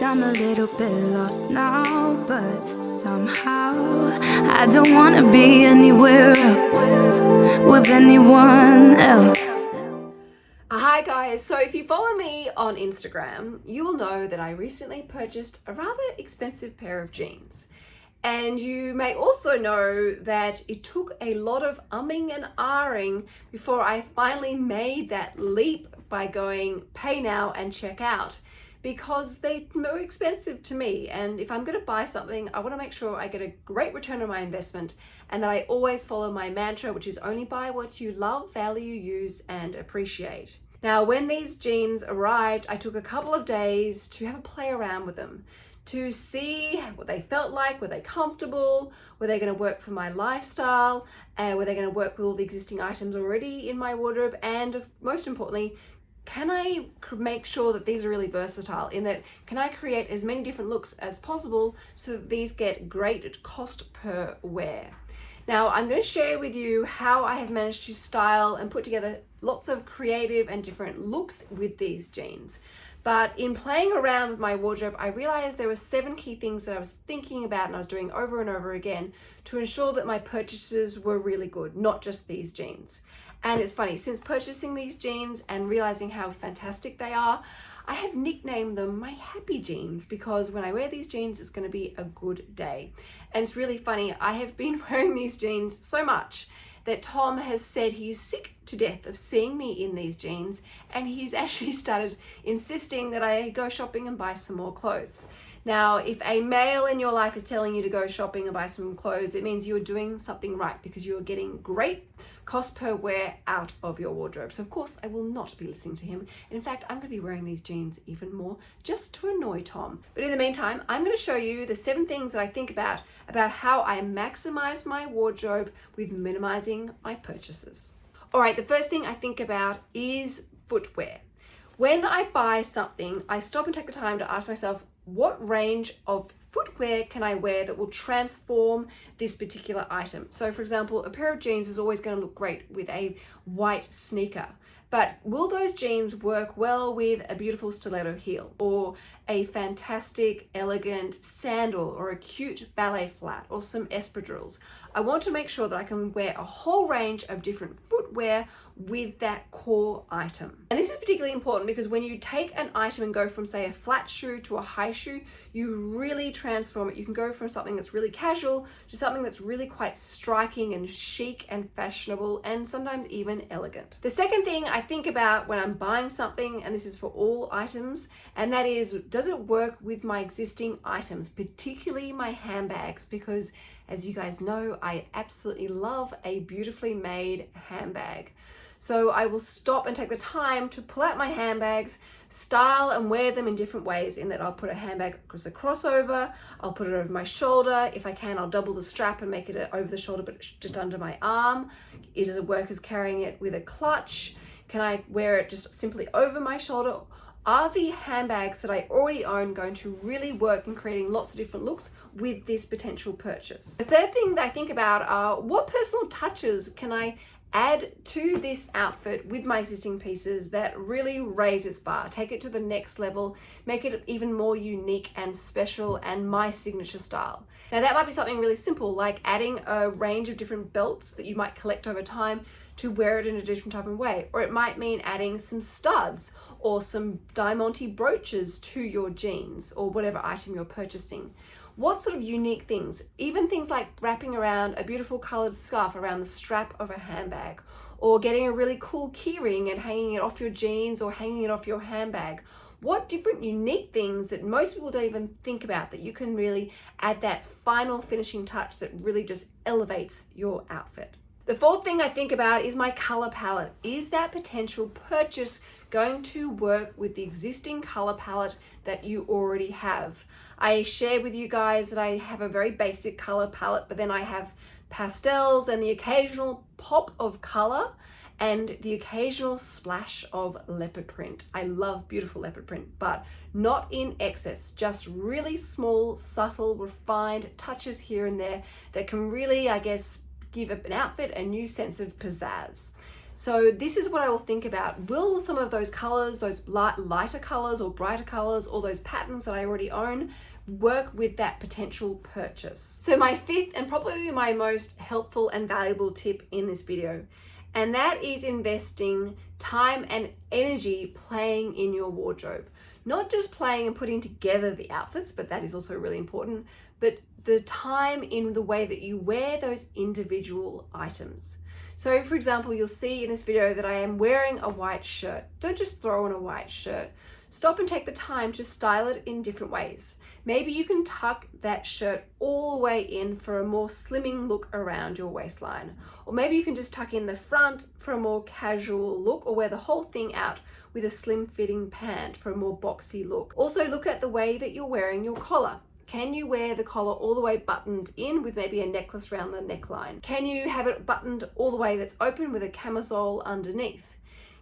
I'm a little bit lost now, but somehow I don't wanna be anywhere else with anyone else. Hi guys, so if you follow me on Instagram, you will know that I recently purchased a rather expensive pair of jeans. And you may also know that it took a lot of umming and ahhing before I finally made that leap by going pay now and check out because they're more expensive to me. And if I'm going to buy something I want to make sure I get a great return on my investment and that I always follow my mantra which is only buy what you love, value, use and appreciate. Now when these jeans arrived I took a couple of days to have a play around with them to see what they felt like, were they comfortable, were they going to work for my lifestyle, uh, were they going to work with all the existing items already in my wardrobe, and most importantly, can I make sure that these are really versatile in that can I create as many different looks as possible so that these get great cost per wear. Now I'm going to share with you how I have managed to style and put together lots of creative and different looks with these jeans. But in playing around with my wardrobe, I realized there were seven key things that I was thinking about and I was doing over and over again to ensure that my purchases were really good, not just these jeans. And it's funny, since purchasing these jeans and realizing how fantastic they are, I have nicknamed them my happy jeans because when I wear these jeans, it's gonna be a good day. And it's really funny, I have been wearing these jeans so much that Tom has said he's sick to death of seeing me in these jeans and he's actually started insisting that I go shopping and buy some more clothes. Now, if a male in your life is telling you to go shopping and buy some clothes, it means you're doing something right because you're getting great cost per wear out of your wardrobe. So of course I will not be listening to him. In fact, I'm going to be wearing these jeans even more just to annoy Tom. But in the meantime, I'm going to show you the seven things that I think about about how I maximize my wardrobe with minimizing my purchases. All right, the first thing I think about is footwear. When I buy something, I stop and take the time to ask myself, what range of footwear can I wear that will transform this particular item? So for example, a pair of jeans is always going to look great with a white sneaker. But will those jeans work well with a beautiful stiletto heel or a fantastic, elegant sandal or a cute ballet flat or some espadrilles? I want to make sure that I can wear a whole range of different footwear with that core item. And this is particularly important because when you take an item and go from say a flat shoe to a high shoe, you really transform it. You can go from something that's really casual to something that's really quite striking and chic and fashionable and sometimes even elegant. The second thing I think about when I'm buying something, and this is for all items, and that is, does it work with my existing items, particularly my handbags, because as you guys know, I absolutely love a beautifully made handbag. So I will stop and take the time to pull out my handbags, style and wear them in different ways in that I'll put a handbag as a crossover, I'll put it over my shoulder. If I can, I'll double the strap and make it over the shoulder, but just under my arm. Is it work as carrying it with a clutch? Can I wear it just simply over my shoulder? Are the handbags that I already own going to really work in creating lots of different looks with this potential purchase? The third thing that I think about are what personal touches can I add to this outfit with my existing pieces that really raise its bar, take it to the next level, make it even more unique and special and my signature style. Now that might be something really simple like adding a range of different belts that you might collect over time to wear it in a different type of way. Or it might mean adding some studs or some diamante brooches to your jeans or whatever item you're purchasing. What sort of unique things, even things like wrapping around a beautiful colored scarf around the strap of a handbag or getting a really cool keyring and hanging it off your jeans or hanging it off your handbag. What different unique things that most people don't even think about that you can really add that final finishing touch that really just elevates your outfit. The fourth thing I think about is my color palette. Is that potential purchase going to work with the existing color palette that you already have? I share with you guys that I have a very basic color palette, but then I have pastels and the occasional pop of color and the occasional splash of leopard print. I love beautiful leopard print, but not in excess, just really small, subtle, refined touches here and there that can really, I guess, give an outfit a new sense of pizzazz. So this is what I will think about. Will some of those colors, those light, lighter colors or brighter colors, or those patterns that I already own, work with that potential purchase? So my fifth and probably my most helpful and valuable tip in this video, and that is investing time and energy playing in your wardrobe. Not just playing and putting together the outfits, but that is also really important, but the time in the way that you wear those individual items. So for example, you'll see in this video that I am wearing a white shirt. Don't just throw on a white shirt. Stop and take the time to style it in different ways. Maybe you can tuck that shirt all the way in for a more slimming look around your waistline. Or maybe you can just tuck in the front for a more casual look or wear the whole thing out with a slim fitting pant for a more boxy look. Also look at the way that you're wearing your collar. Can you wear the collar all the way buttoned in with maybe a necklace around the neckline? Can you have it buttoned all the way that's open with a camisole underneath?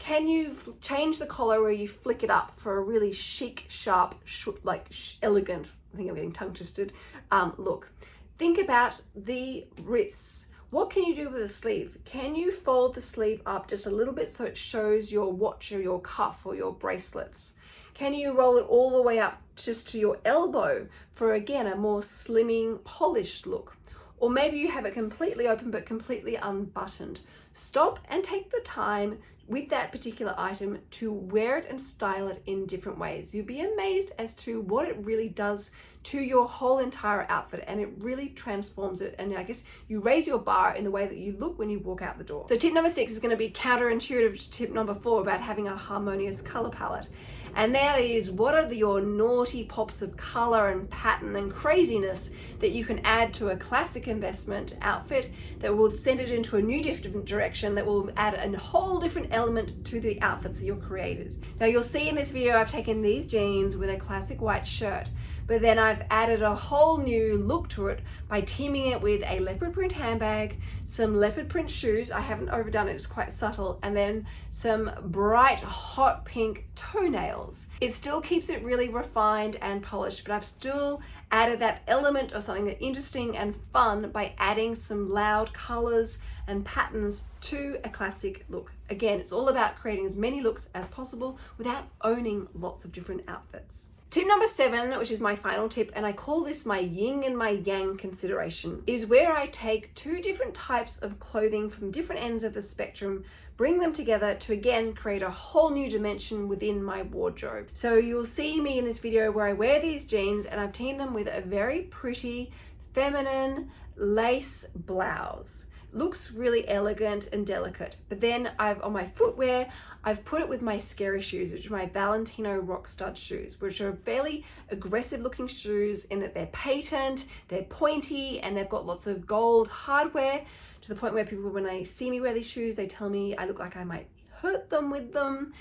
Can you change the collar where you flick it up for a really chic, sharp, like sh elegant, I think I'm getting tongue twisted, um, look? Think about the wrists. What can you do with the sleeve? Can you fold the sleeve up just a little bit so it shows your watch or your cuff or your bracelets? Can you roll it all the way up just to your elbow for again a more slimming polished look? Or maybe you have it completely open but completely unbuttoned. Stop and take the time with that particular item to wear it and style it in different ways. You'll be amazed as to what it really does to your whole entire outfit and it really transforms it and I guess you raise your bar in the way that you look when you walk out the door. So tip number six is going to be counterintuitive to tip number four about having a harmonious color palette and that is what are the, your naughty pops of color and pattern and craziness that you can add to a classic investment outfit that will send it into a new different direction that will add a whole different element to the outfits that you've created. Now you'll see in this video I've taken these jeans with a classic white shirt but then I've added a whole new look to it by teaming it with a leopard print handbag, some leopard print shoes, I haven't overdone it, it's quite subtle, and then some bright hot pink toenails. It still keeps it really refined and polished, but I've still added that element of something that interesting and fun by adding some loud colors and patterns to a classic look. Again, it's all about creating as many looks as possible without owning lots of different outfits. Tip number seven, which is my final tip, and I call this my yin and my yang consideration, is where I take two different types of clothing from different ends of the spectrum, bring them together to again create a whole new dimension within my wardrobe. So you'll see me in this video where I wear these jeans and I've teamed them with a very pretty feminine lace blouse looks really elegant and delicate. But then I've on my footwear, I've put it with my scary shoes, which are my Valentino rock stud shoes, which are fairly aggressive looking shoes in that they're patent, they're pointy, and they've got lots of gold hardware to the point where people, when they see me wear these shoes, they tell me I look like I might hurt them with them.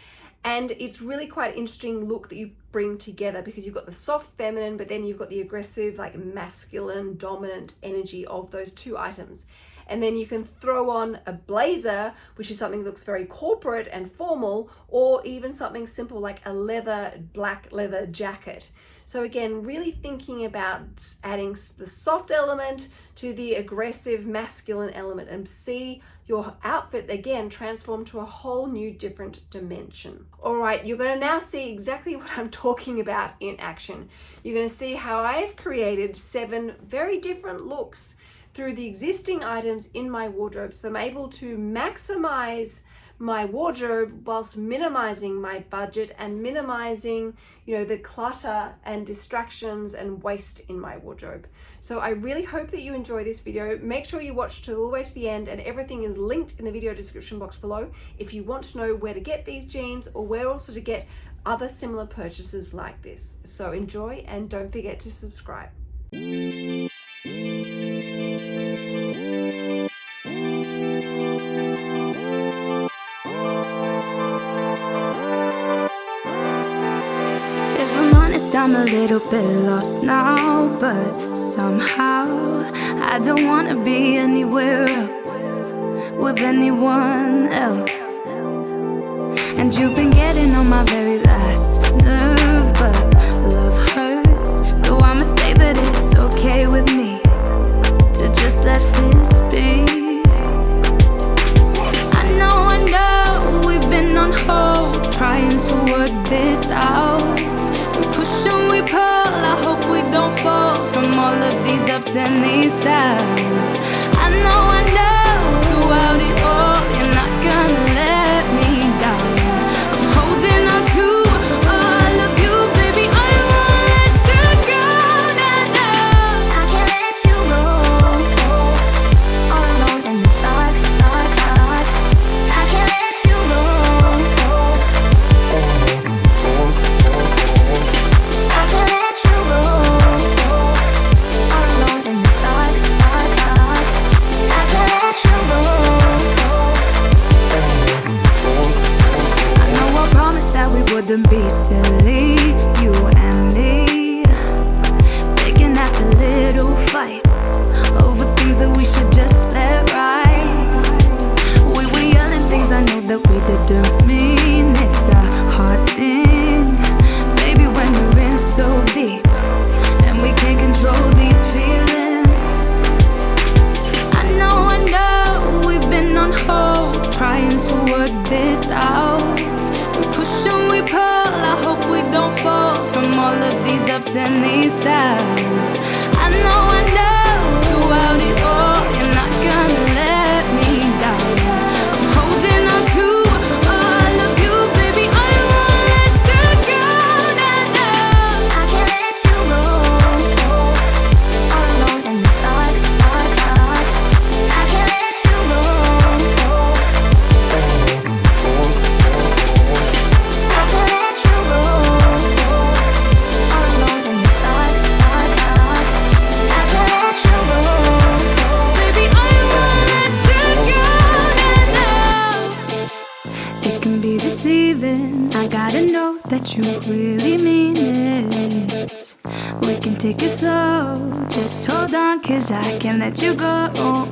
And it's really quite interesting look that you bring together because you've got the soft feminine, but then you've got the aggressive, like masculine, dominant energy of those two items. And then you can throw on a blazer which is something that looks very corporate and formal or even something simple like a leather black leather jacket so again really thinking about adding the soft element to the aggressive masculine element and see your outfit again transform to a whole new different dimension. All right, you're gonna now see exactly what I'm talking about in action. You're gonna see how I've created seven very different looks through the existing items in my wardrobe. So I'm able to maximize my wardrobe whilst minimizing my budget and minimizing you know the clutter and distractions and waste in my wardrobe. So i really hope that you enjoy this video. Make sure you watch to all the way to the end and everything is linked in the video description box below if you want to know where to get these jeans or where also to get other similar purchases like this. So enjoy and don't forget to subscribe I'm a little bit lost now, but somehow I don't wanna be anywhere else with anyone else. And you've been getting on my very last nerve, but love hurts, so I'ma say that it's okay with me to just let this be. this out. We push and we pull, I hope we don't fall from all of these ups and these downs. I gotta know that you really mean it. We can take it slow. Just hold on cause I can't let you go.